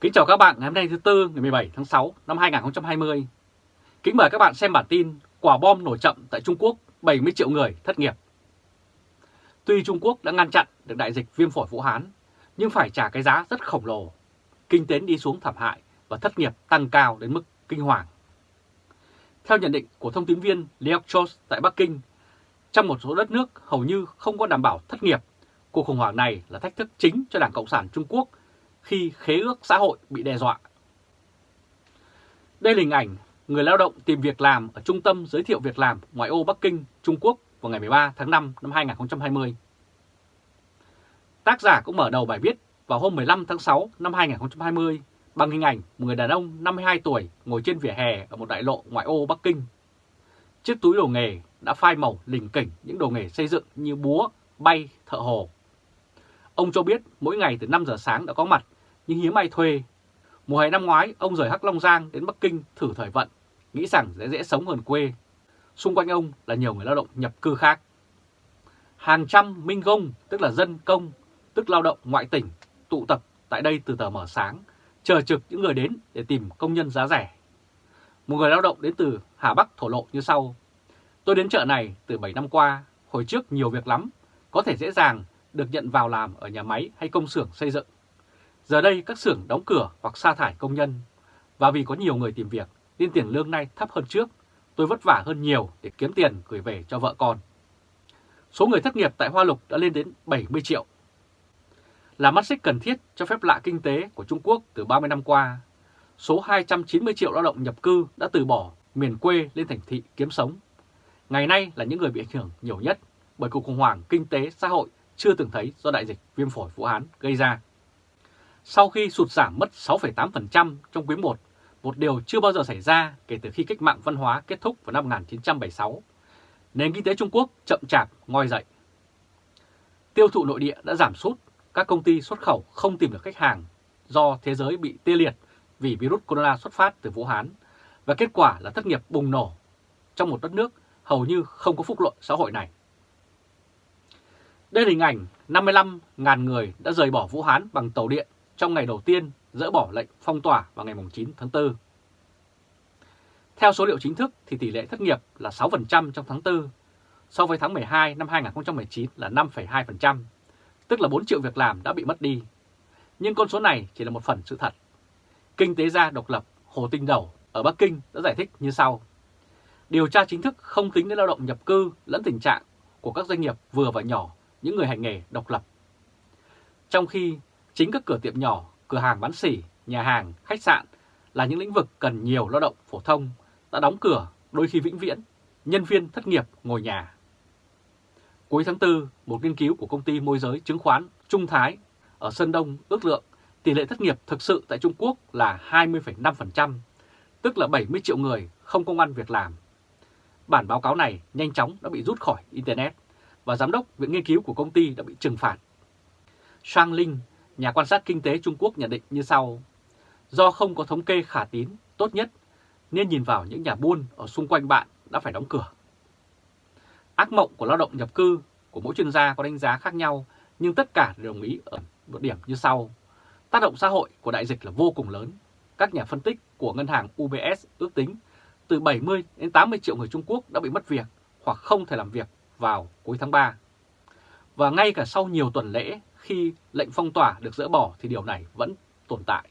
Kính chào các bạn ngày hôm nay thứ Tư ngày 17 tháng 6 năm 2020. Kính mời các bạn xem bản tin quả bom nổ chậm tại Trung Quốc 70 triệu người thất nghiệp. Tuy Trung Quốc đã ngăn chặn được đại dịch viêm phổi Vũ Hán, nhưng phải trả cái giá rất khổng lồ. Kinh tế đi xuống thảm hại và thất nghiệp tăng cao đến mức kinh hoàng. Theo nhận định của thông tin viên Leo Chos tại Bắc Kinh, trong một số đất nước hầu như không có đảm bảo thất nghiệp, cuộc khủng hoảng này là thách thức chính cho Đảng Cộng sản Trung Quốc khi khế ước xã hội bị đe dọa. Đây là hình ảnh người lao động tìm việc làm ở Trung tâm Giới thiệu Việc làm ngoại ô Bắc Kinh, Trung Quốc vào ngày 13 tháng 5 năm 2020. Tác giả cũng mở đầu bài viết vào hôm 15 tháng 6 năm 2020 bằng hình ảnh một người đàn ông 52 tuổi ngồi trên vỉa hè ở một đại lộ ngoại ô Bắc Kinh. Chiếc túi đồ nghề đã phai màu lình kỉnh những đồ nghề xây dựng như búa, bay, thợ hồ. Ông cho biết mỗi ngày từ 5 giờ sáng đã có mặt, nhưng hiếm ai thuê. Mùa hè năm ngoái, ông rời Hắc Long Giang đến Bắc Kinh thử thời vận, nghĩ rằng sẽ dễ sống hơn quê. Xung quanh ông là nhiều người lao động nhập cư khác. Hàng trăm minh công, tức là dân công, tức lao động ngoại tỉnh, tụ tập tại đây từ tờ mở sáng, chờ trực những người đến để tìm công nhân giá rẻ. Một người lao động đến từ Hà Bắc thổ lộ như sau. Tôi đến chợ này từ 7 năm qua, hồi trước nhiều việc lắm, có thể dễ dàng được nhận vào làm ở nhà máy hay công xưởng xây dựng. Giờ đây các xưởng đóng cửa hoặc sa thải công nhân, và vì có nhiều người tìm việc nên tiền lương nay thấp hơn trước, tôi vất vả hơn nhiều để kiếm tiền gửi về cho vợ con. Số người thất nghiệp tại Hoa Lục đã lên đến 70 triệu. Là mắt xích cần thiết cho phép lạ kinh tế của Trung Quốc từ 30 năm qua, số 290 triệu lao động nhập cư đã từ bỏ miền quê lên thành thị kiếm sống. Ngày nay là những người bị ảnh hưởng nhiều nhất bởi cuộc khủng hoảng kinh tế xã hội chưa từng thấy do đại dịch viêm phổi Vũ Hán gây ra. Sau khi sụt giảm mất 6,8% trong quý 1, một điều chưa bao giờ xảy ra kể từ khi cách mạng văn hóa kết thúc vào năm 1976, nền kinh tế Trung Quốc chậm chạp ngoi dậy. Tiêu thụ nội địa đã giảm sút, các công ty xuất khẩu không tìm được khách hàng do thế giới bị tê liệt vì virus corona xuất phát từ Vũ Hán và kết quả là thất nghiệp bùng nổ trong một đất nước hầu như không có phúc lợi xã hội này. Đây là hình ảnh 55.000 người đã rời bỏ Vũ Hán bằng tàu điện trong ngày đầu tiên dỡ bỏ lệnh phong tỏa vào ngày 9 tháng 4. Theo số liệu chính thức thì tỷ lệ thất nghiệp là 6% trong tháng 4, so với tháng 12 năm 2019 là 5,2%, tức là 4 triệu việc làm đã bị mất đi. Nhưng con số này chỉ là một phần sự thật. Kinh tế gia độc lập Hồ Tinh Đầu ở Bắc Kinh đã giải thích như sau. Điều tra chính thức không tính đến lao động nhập cư lẫn tình trạng của các doanh nghiệp vừa và nhỏ những người hành nghề độc lập. Trong khi chính các cửa tiệm nhỏ, cửa hàng bán sỉ, nhà hàng, khách sạn là những lĩnh vực cần nhiều lao động phổ thông đã đóng cửa đôi khi vĩnh viễn, nhân viên thất nghiệp ngồi nhà. Cuối tháng 4, một nghiên cứu của công ty môi giới chứng khoán Trung Thái ở Sơn Đông ước lượng tỷ lệ thất nghiệp thực sự tại Trung Quốc là 20,5%, tức là 70 triệu người không công ăn việc làm. Bản báo cáo này nhanh chóng đã bị rút khỏi Internet và giám đốc viện nghiên cứu của công ty đã bị trừng phạt. Shang Linh, nhà quan sát kinh tế Trung Quốc nhận định như sau. Do không có thống kê khả tín tốt nhất, nên nhìn vào những nhà buôn ở xung quanh bạn đã phải đóng cửa. Ác mộng của lao động nhập cư của mỗi chuyên gia có đánh giá khác nhau, nhưng tất cả đều đồng ý ở một điểm như sau. Tác động xã hội của đại dịch là vô cùng lớn. Các nhà phân tích của ngân hàng UBS ước tính từ 70 đến 80 triệu người Trung Quốc đã bị mất việc hoặc không thể làm việc vào cuối tháng 3. Và ngay cả sau nhiều tuần lễ khi lệnh phong tỏa được dỡ bỏ thì điều này vẫn tồn tại.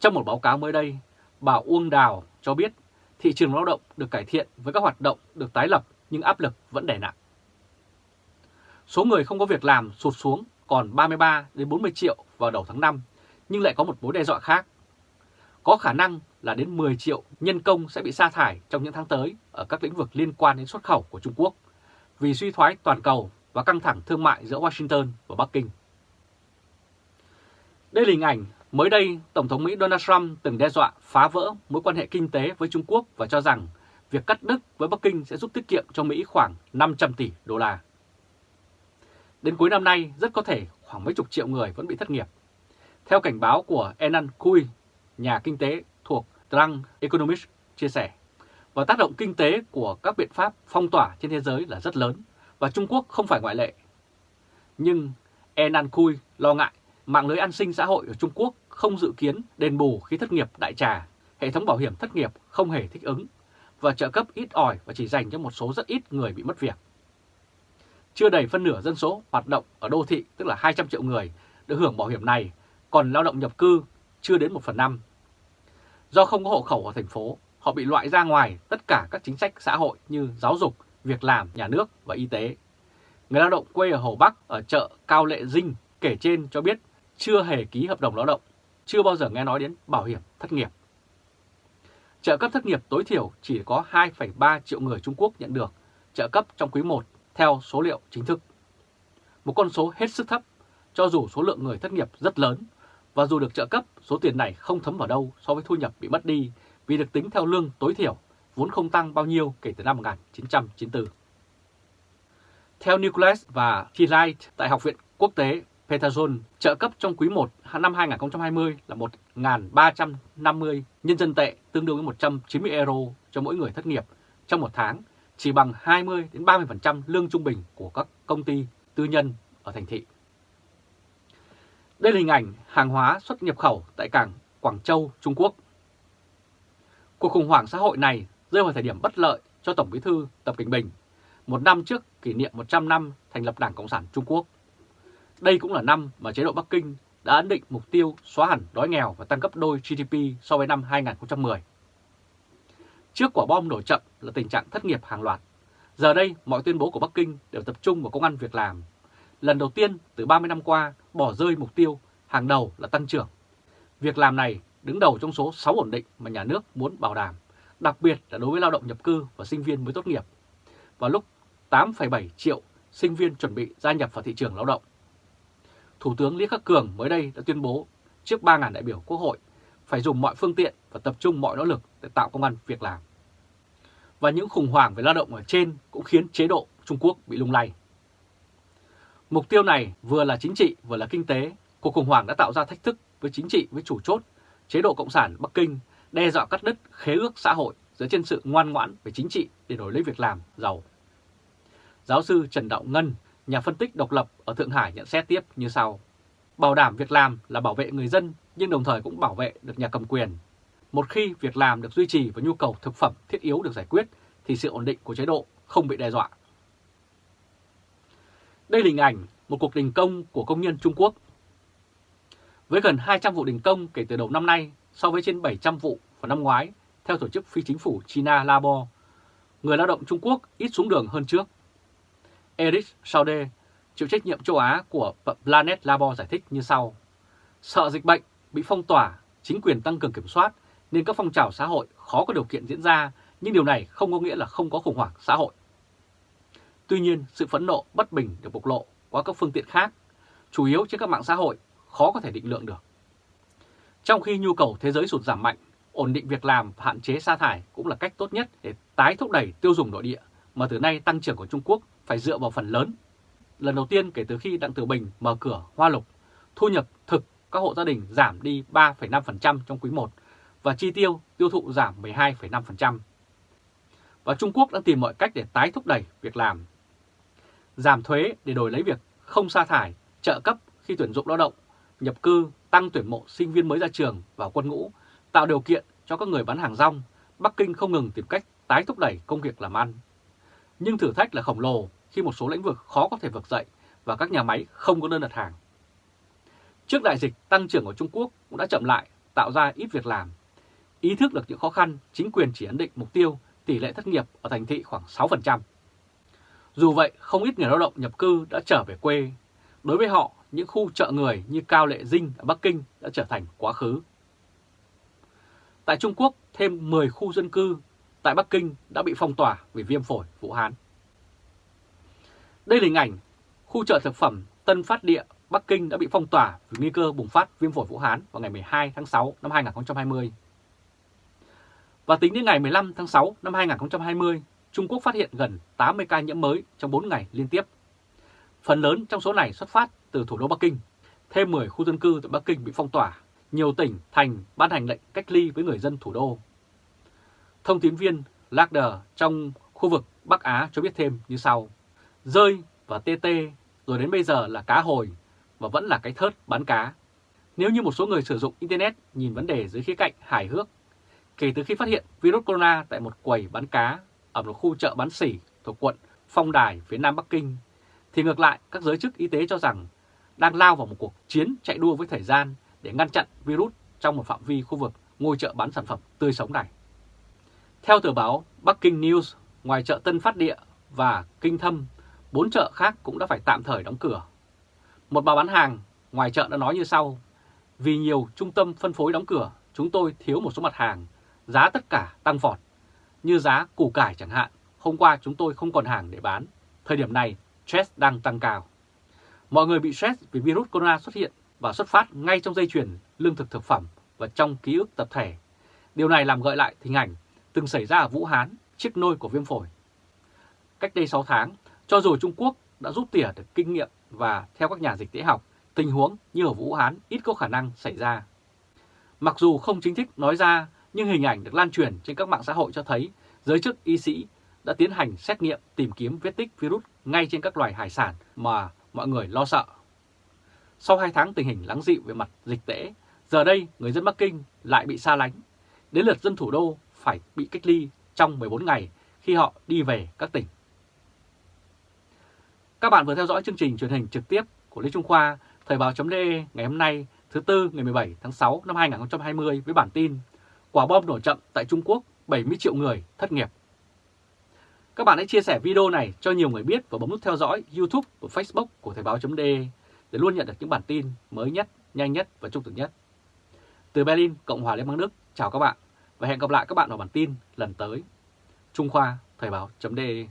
Trong một báo cáo mới đây, bà Uông Đào cho biết thị trường lao động được cải thiện với các hoạt động được tái lập nhưng áp lực vẫn đè nặng. Số người không có việc làm sụt xuống còn 33 đến 40 triệu vào đầu tháng 5, nhưng lại có một mối đe dọa khác. Có khả năng là đến 10 triệu nhân công sẽ bị sa thải trong những tháng tới ở các lĩnh vực liên quan đến xuất khẩu của Trung Quốc vì suy thoái toàn cầu và căng thẳng thương mại giữa Washington và Bắc Kinh. Đây là hình ảnh mới đây Tổng thống Mỹ Donald Trump từng đe dọa phá vỡ mối quan hệ kinh tế với Trung Quốc và cho rằng việc cắt đứt với Bắc Kinh sẽ giúp tiết kiệm cho Mỹ khoảng 500 tỷ đô la. Đến cuối năm nay, rất có thể khoảng mấy chục triệu người vẫn bị thất nghiệp. Theo cảnh báo của Enan Kui, nhà kinh tế thuộc Trang Economics chia sẻ, và tác động kinh tế của các biện pháp phong tỏa trên thế giới là rất lớn và Trung Quốc không phải ngoại lệ. Nhưng Enan Kui lo ngại mạng lưới an sinh xã hội ở Trung Quốc không dự kiến đền bù khi thất nghiệp đại trà, hệ thống bảo hiểm thất nghiệp không hề thích ứng, và trợ cấp ít ỏi và chỉ dành cho một số rất ít người bị mất việc. Chưa đầy phân nửa dân số hoạt động ở đô thị, tức là 200 triệu người, được hưởng bảo hiểm này, còn lao động nhập cư chưa đến 1 phần 5. Do không có hộ khẩu ở thành phố, họ bị loại ra ngoài tất cả các chính sách xã hội như giáo dục, việc làm, nhà nước và y tế. Người lao động quê ở Hồ Bắc ở chợ Cao Lệ Dinh kể trên cho biết chưa hề ký hợp đồng lao động, chưa bao giờ nghe nói đến bảo hiểm thất nghiệp. Trợ cấp thất nghiệp tối thiểu chỉ có 2,3 triệu người Trung Quốc nhận được trợ cấp trong quý 1 theo số liệu chính thức. Một con số hết sức thấp, cho dù số lượng người thất nghiệp rất lớn, và dù được trợ cấp, số tiền này không thấm vào đâu so với thu nhập bị mất đi vì được tính theo lương tối thiểu, vốn không tăng bao nhiêu kể từ năm 1994. Theo Nicholas và Thielight tại Học viện Quốc tế Peterson, trợ cấp trong quý 1 năm 2020 là 1.350 nhân dân tệ tương đương với 190 euro cho mỗi người thất nghiệp trong một tháng, chỉ bằng 20-30% lương trung bình của các công ty tư nhân ở thành thị. Đây là hình ảnh hàng hóa xuất nhập khẩu tại cảng Quảng Châu, Trung Quốc. Cuộc khủng hoảng xã hội này rơi vào thời điểm bất lợi cho Tổng bí thư Tập cận Bình, một năm trước kỷ niệm 100 năm thành lập Đảng Cộng sản Trung Quốc. Đây cũng là năm mà chế độ Bắc Kinh đã ấn định mục tiêu xóa hẳn đói nghèo và tăng gấp đôi GDP so với năm 2010. Trước quả bom nổ chậm là tình trạng thất nghiệp hàng loạt. Giờ đây, mọi tuyên bố của Bắc Kinh đều tập trung vào công ăn việc làm. Lần đầu tiên từ 30 năm qua, bỏ rơi mục tiêu hàng đầu là tăng trưởng. Việc làm này đứng đầu trong số 6 ổn định mà nhà nước muốn bảo đảm, đặc biệt là đối với lao động nhập cư và sinh viên mới tốt nghiệp. Vào lúc 8,7 triệu sinh viên chuẩn bị gia nhập vào thị trường lao động. Thủ tướng Lý Khắc Cường mới đây đã tuyên bố trước 3.000 đại biểu Quốc hội phải dùng mọi phương tiện và tập trung mọi nỗ lực để tạo công an việc làm. Và những khủng hoảng về lao động ở trên cũng khiến chế độ Trung Quốc bị lung lay. Mục tiêu này vừa là chính trị vừa là kinh tế, cuộc khủng hoảng đã tạo ra thách thức với chính trị với chủ chốt, chế độ Cộng sản Bắc Kinh đe dọa cắt đứt khế ước xã hội dựa trên sự ngoan ngoãn về chính trị để đổi lấy việc làm giàu. Giáo sư Trần Đạo Ngân, nhà phân tích độc lập ở Thượng Hải nhận xét tiếp như sau. Bảo đảm việc làm là bảo vệ người dân nhưng đồng thời cũng bảo vệ được nhà cầm quyền. Một khi việc làm được duy trì và nhu cầu thực phẩm thiết yếu được giải quyết thì sự ổn định của chế độ không bị đe dọa. Đây là hình ảnh một cuộc đình công của công nhân Trung Quốc. Với gần 200 vụ đình công kể từ đầu năm nay so với trên 700 vụ vào năm ngoái, theo tổ chức phi chính phủ China Labor, người lao động Trung Quốc ít xuống đường hơn trước. Eric Saude, chịu trách nhiệm châu Á của Planet Labor giải thích như sau. Sợ dịch bệnh, bị phong tỏa, chính quyền tăng cường kiểm soát nên các phong trào xã hội khó có điều kiện diễn ra, nhưng điều này không có nghĩa là không có khủng hoảng xã hội. Tuy nhiên, sự phẫn nộ bất bình được bộc lộ qua các phương tiện khác, chủ yếu trên các mạng xã hội, khó có thể định lượng được. Trong khi nhu cầu thế giới sụt giảm mạnh, ổn định việc làm và hạn chế sa thải cũng là cách tốt nhất để tái thúc đẩy tiêu dùng nội địa, mà từ nay tăng trưởng của Trung Quốc phải dựa vào phần lớn. Lần đầu tiên kể từ khi Đặng Tử Bình mở cửa hoa lục, thu nhập thực các hộ gia đình giảm đi 3,5% trong quý 1 và chi tiêu tiêu thụ giảm 12,5%. Và Trung Quốc đang tìm mọi cách để tái thúc đẩy việc làm. Giảm thuế để đổi lấy việc không sa thải, trợ cấp khi tuyển dụng lao động, nhập cư, tăng tuyển mộ sinh viên mới ra trường vào quân ngũ, tạo điều kiện cho các người bán hàng rong, Bắc Kinh không ngừng tìm cách tái thúc đẩy công việc làm ăn. Nhưng thử thách là khổng lồ khi một số lĩnh vực khó có thể vực dậy và các nhà máy không có đơn đặt hàng. Trước đại dịch, tăng trưởng của Trung Quốc cũng đã chậm lại, tạo ra ít việc làm. Ý thức được những khó khăn, chính quyền chỉ ấn định mục tiêu tỷ lệ thất nghiệp ở thành thị khoảng 6%. Dù vậy, không ít người lao động nhập cư đã trở về quê. Đối với họ, những khu chợ người như Cao Lệ Dinh ở Bắc Kinh đã trở thành quá khứ. Tại Trung Quốc, thêm 10 khu dân cư tại Bắc Kinh đã bị phong tỏa vì viêm phổi Vũ Hán. Đây là hình ảnh khu chợ thực phẩm Tân Phát Địa, Bắc Kinh đã bị phong tỏa vì nguy cơ bùng phát viêm phổi Vũ Hán vào ngày 12 tháng 6 năm 2020. Và tính đến ngày 15 tháng 6 năm 2020, Trung Quốc phát hiện gần 80 ca nhiễm mới trong 4 ngày liên tiếp. Phần lớn trong số này xuất phát từ thủ đô Bắc Kinh. Thêm 10 khu dân cư tại Bắc Kinh bị phong tỏa, nhiều tỉnh, thành ban hành lệnh cách ly với người dân thủ đô. Thông tín viên Lagder trong khu vực Bắc Á cho biết thêm như sau. Rơi và tê tê rồi đến bây giờ là cá hồi và vẫn là cái thớt bán cá. Nếu như một số người sử dụng Internet nhìn vấn đề dưới khía cạnh hài hước, kể từ khi phát hiện virus corona tại một quầy bán cá ở một khu chợ bán sỉ thuộc quận Phong Đài phía nam Bắc Kinh, thì ngược lại các giới chức y tế cho rằng đang lao vào một cuộc chiến chạy đua với thời gian để ngăn chặn virus trong một phạm vi khu vực ngôi chợ bán sản phẩm tươi sống này. Theo tờ báo Bắc Kinh News, ngoài chợ Tân Phát Địa và Kinh Thâm, bốn chợ khác cũng đã phải tạm thời đóng cửa. Một bà bán hàng ngoài chợ đã nói như sau, vì nhiều trung tâm phân phối đóng cửa, chúng tôi thiếu một số mặt hàng, giá tất cả tăng vọt, như giá củ cải chẳng hạn, hôm qua chúng tôi không còn hàng để bán, thời điểm này stress đang tăng cao. Mọi người bị stress vì virus corona xuất hiện và xuất phát ngay trong dây chuyền lương thực thực phẩm và trong ký ức tập thể. Điều này làm gợi lại hình ảnh từng xảy ra ở Vũ Hán, chiếc nôi của viêm phổi. Cách đây 6 tháng, cho dù Trung Quốc đã rút tỉa được kinh nghiệm và theo các nhà dịch tễ học, tình huống như ở Vũ Hán ít có khả năng xảy ra. Mặc dù không chính thức nói ra, nhưng hình ảnh được lan truyền trên các mạng xã hội cho thấy giới chức y sĩ đã tiến hành xét nghiệm tìm kiếm vết tích virus ngay trên các loài hải sản mà mọi người lo sợ. Sau 2 tháng tình hình lắng dịu về mặt dịch tễ, giờ đây người dân Bắc Kinh lại bị xa lánh. Đến lượt dân thủ đô phải bị cách ly trong 14 ngày khi họ đi về các tỉnh. Các bạn vừa theo dõi chương trình truyền hình trực tiếp của Lê Trung Khoa, Thời báo.de ngày hôm nay thứ Tư ngày 17 tháng 6 năm 2020 với bản tin Quả bom nổ chậm tại Trung Quốc 70 triệu người thất nghiệp. Các bạn hãy chia sẻ video này cho nhiều người biết và bấm nút theo dõi YouTube và Facebook của Thời báo.de để luôn nhận được những bản tin mới nhất, nhanh nhất và trung thực nhất. Từ Berlin, Cộng hòa Liên bang Đức, chào các bạn và hẹn gặp lại các bạn vào bản tin lần tới. Trung Khoa, Thời báo.de